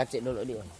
Kacik dulu dia.